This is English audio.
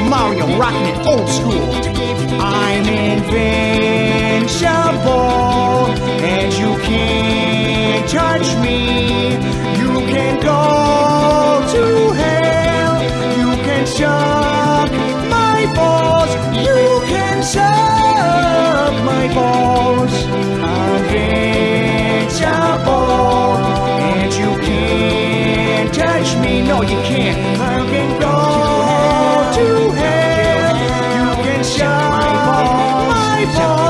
Mario, rocking it old school. I'm invincible, and you can't touch me. You can go to hell. You can suck my balls. You can suck my balls. I'm invincible, and you can't touch me. No, you can't. I'm anymore.